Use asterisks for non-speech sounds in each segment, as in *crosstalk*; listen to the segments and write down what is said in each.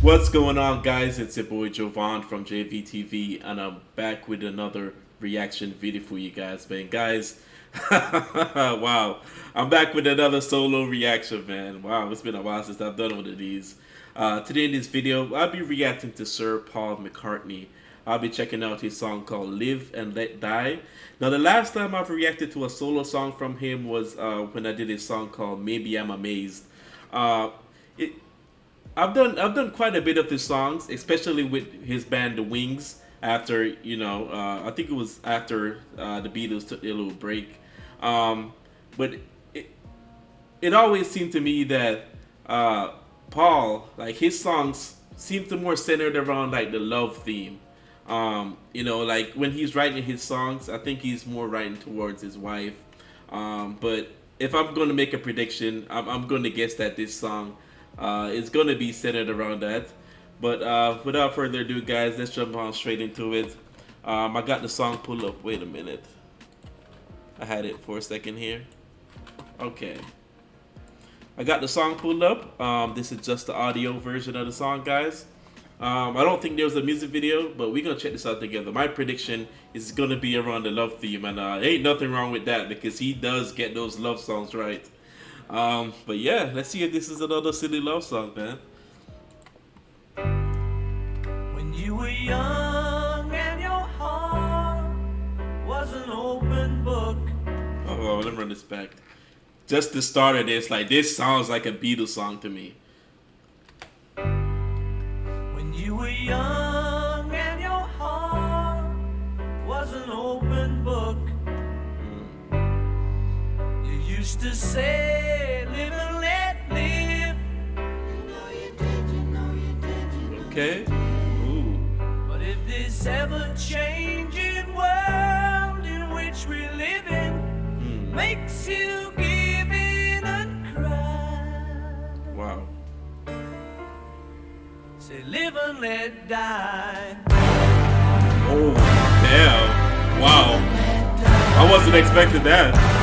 What's going on guys? It's your boy Jovan from JVTV and I'm back with another reaction video for you guys man. Guys, *laughs* wow. I'm back with another solo reaction man. Wow, it's been a while since I've done one of these. Uh, today in this video, I'll be reacting to Sir Paul McCartney. I'll be checking out his song called Live and Let Die. Now the last time I've reacted to a solo song from him was uh, when I did a song called Maybe I'm Amazed. Uh, it, I've done I've done quite a bit of his songs, especially with his band The Wings. After you know, uh, I think it was after uh, the Beatles took their little break. Um, but it it always seemed to me that uh, Paul, like his songs, seemed to more centered around like the love theme. Um, you know, like when he's writing his songs, I think he's more writing towards his wife. Um, but if I'm going to make a prediction, I'm, I'm going to guess that this song uh, it's going to be centered around that. But uh, without further ado, guys, let's jump on straight into it. Um, I got the song pulled up. Wait a minute. I had it for a second here. Okay. I got the song pulled up. Um, this is just the audio version of the song, guys. Um, I don't think there was a music video, but we're to check this out together. My prediction is going to be around the love theme, and uh, ain't nothing wrong with that because he does get those love songs right. Um, but yeah, let's see if this is another silly love song, man. When you were young and your heart was an open book. Oh, let me run this back. Just the start of this, like this sounds like a Beatles song to me. You used to say Okay. Ooh. But if this ever-changing world in which we live in mm. makes you give in and cry. Wow. Say live and let die. Oh, damn. Wow. I wasn't expecting that.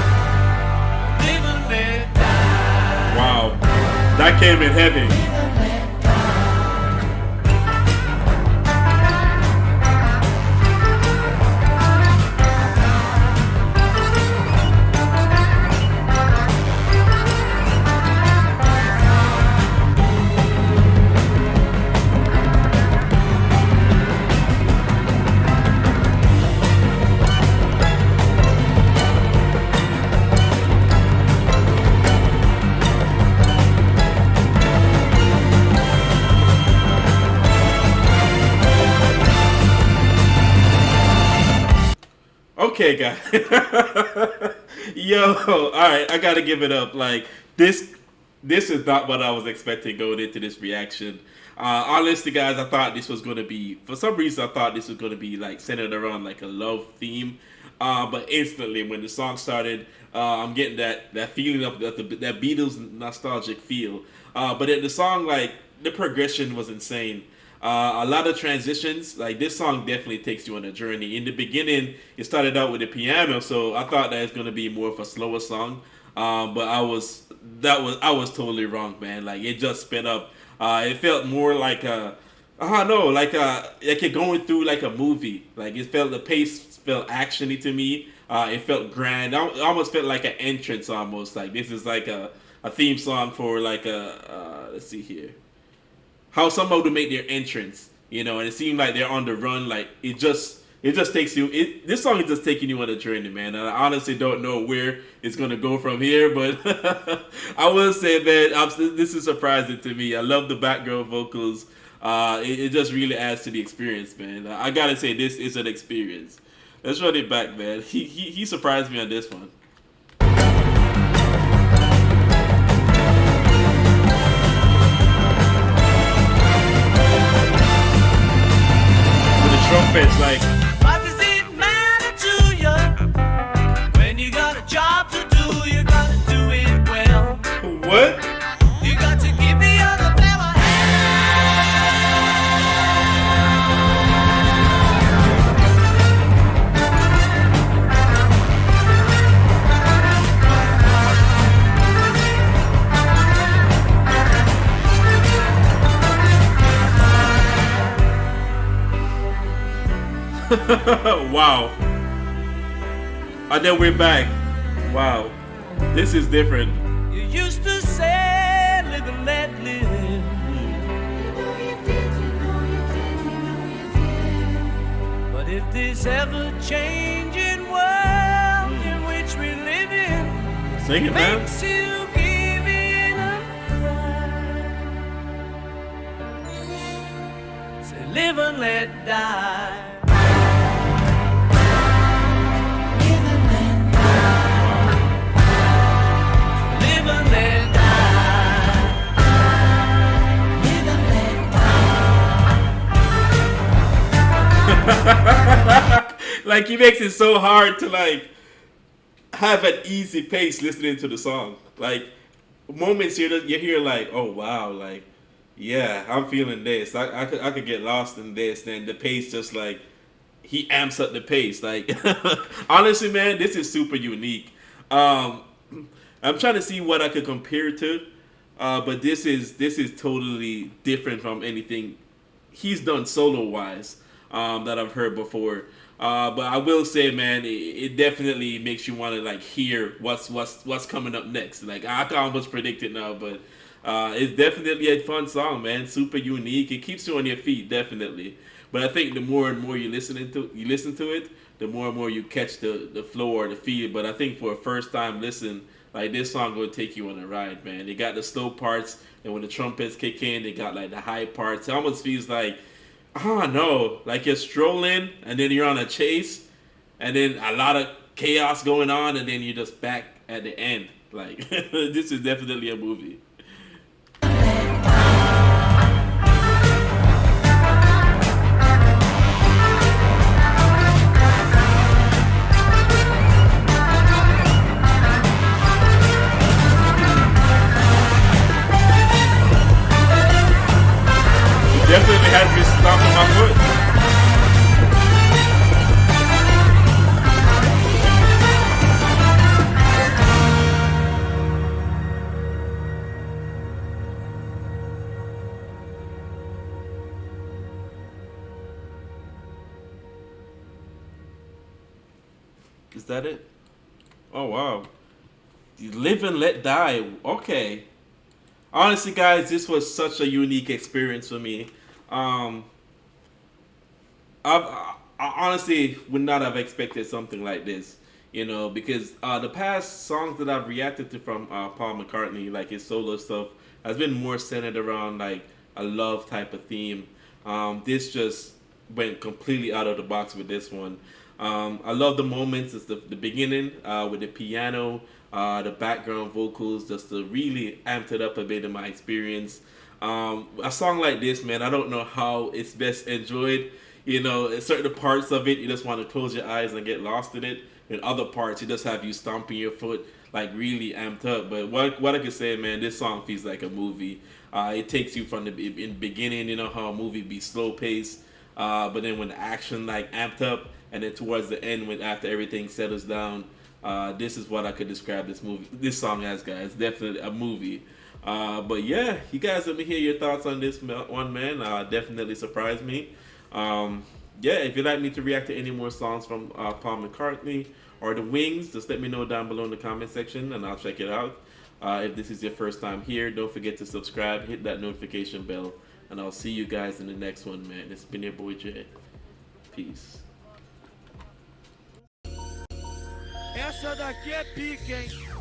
That came in heavy. Okay, guys. *laughs* Yo, all right, I gotta give it up. Like this, this is not what I was expecting going into this reaction. Uh, honestly, guys, I thought this was gonna be. For some reason, I thought this was gonna be like centered around like a love theme. Uh, but instantly, when the song started, uh, I'm getting that that feeling of that, that Beatles nostalgic feel. Uh, but the song, like the progression was insane. Uh, a lot of transitions. Like this song definitely takes you on a journey. In the beginning, it started out with the piano, so I thought that it's gonna be more of a slower song. Um, but I was that was I was totally wrong, man. Like it just sped up. Uh, it felt more like a I don't know, like a like you're going through like a movie. Like it felt the pace felt actiony to me. Uh, it felt grand. It almost felt like an entrance, almost like this is like a, a theme song for like a uh, let's see here how somebody would make their entrance, you know, and it seemed like they're on the run. Like it just it just takes you. It, this song is just taking you on a journey, man. And I honestly don't know where it's gonna go from here, but *laughs* I will say that I'm, this is surprising to me. I love the background vocals. Uh, it, it, just really adds to the experience, man. I gotta say this is an experience. Let's run it back, man. He he, he surprised me on this one. Trumpets like *laughs* wow. And then we're back. Wow. This is different. You used to say, live and let live. But if this ever changing world in which we live in Sing it, man. you give in a cry, say, live and let die. *laughs* like he makes it so hard to like have an easy pace listening to the song. Like moments you you hear like, oh wow, like yeah, I'm feeling this. I, I could I could get lost in this. Then the pace just like he amps up the pace. Like *laughs* honestly, man, this is super unique. Um, I'm trying to see what I could compare to, uh, but this is this is totally different from anything he's done solo wise um, that I've heard before. Uh, but I will say, man, it, it definitely makes you want to like hear what's what's what's coming up next. Like I can almost predict it now, but uh, it's definitely a fun song, man. Super unique. It keeps you on your feet, definitely. But I think the more and more you listen to you listen to it, the more and more you catch the the flow or the feel. But I think for a first time listen, like this song will take you on a ride, man. They got the slow parts, and when the trumpets kick in, they got like the high parts. It almost feels like oh no, like you're strolling and then you're on a chase, and then a lot of chaos going on, and then you're just back at the end. Like *laughs* this is definitely a movie. That it? Oh wow. You live and let die. Okay. Honestly, guys, this was such a unique experience for me. Um, I, I honestly would not have expected something like this, you know, because uh, the past songs that I've reacted to from uh, Paul McCartney, like his solo stuff, has been more centered around like a love type of theme. Um, this just went completely out of the box with this one. Um, I love the moments. It's the, the beginning uh, with the piano, uh, the background vocals, just to really amped it up a bit in my experience. Um, a song like this, man, I don't know how it's best enjoyed. You know, in certain parts of it, you just want to close your eyes and get lost in it. In other parts, it just have you stomping your foot, like really amped up. But what what I can say, man, this song feels like a movie. Uh, it takes you from the in beginning, you know how a movie be slow paced, uh, but then when the action like amped up, and then towards the end, when after everything settles down, uh, this is what I could describe this movie, this song as, guys. Definitely a movie. Uh, but yeah, you guys let me hear your thoughts on this one, man. Uh, definitely surprised me. Um, yeah, if you'd like me to react to any more songs from uh, Paul McCartney or The Wings, just let me know down below in the comment section and I'll check it out. Uh, if this is your first time here, don't forget to subscribe, hit that notification bell, and I'll see you guys in the next one, man. It's been your boy Jay. Peace. Essa daqui é pica, hein?